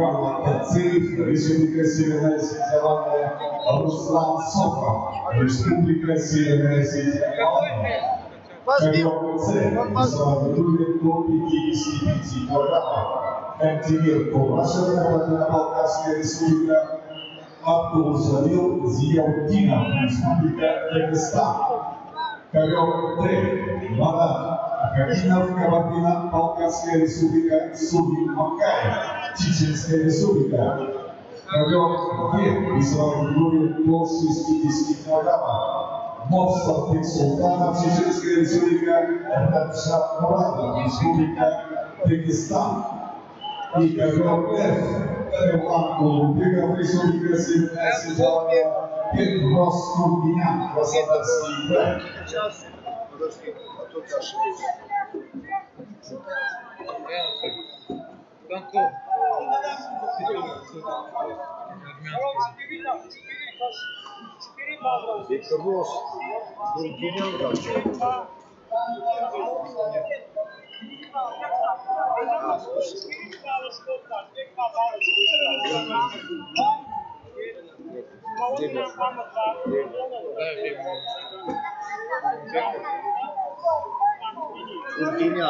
Карла Кацеев, Республика Северная Зеландия, Руслан Сокол, Республика Северная Зеландия. Ковер С, Салвадоре до 55 килограммов. Кантемир Курашев, Кабардино-Балкарская Республика, Абдул Жалил Зияудинов, Республика Дагестан. Cariote, Mara, Carina Ficabatina, Palcasquere Súbica, Subi Macai, Chichenskere Súbica. Cariote, Israel Gloria, Posses, Tidiski, Nagama. Nossa tem soltada, Chichenskere Súbica, Radcha Morada, Súbica, Tequistão. E Cariote, Эванку, Беговрису, Беговрису, Эсвиталия, Петрос, Курбинян, Красноярский край. Подожди, а тут ошибка. Банков. Виктор Рос, Бургинян, Курбинян. Urdinya.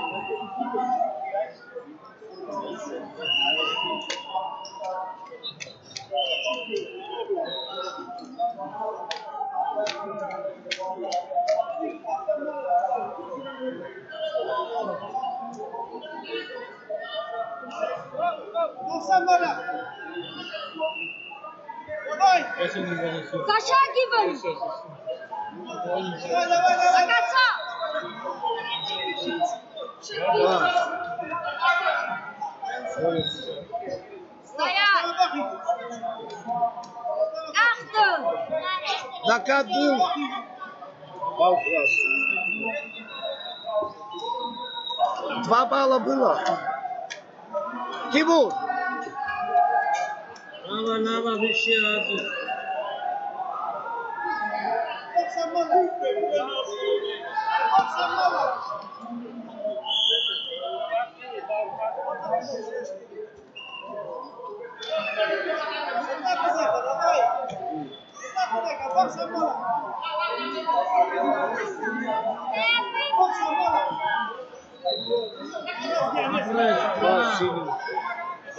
Зашагиваем! До конца! Стоять! Achtung! На коду! Бал Два балла было. Тимур! Nava, nava, viciado. Você é maluco, Você é maluco.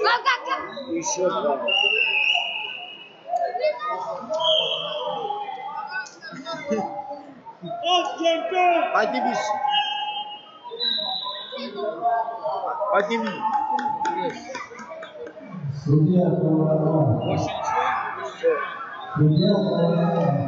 Look Üşüyor. Hadi biz. Hadi biz. Boşun içiyor. Boşun.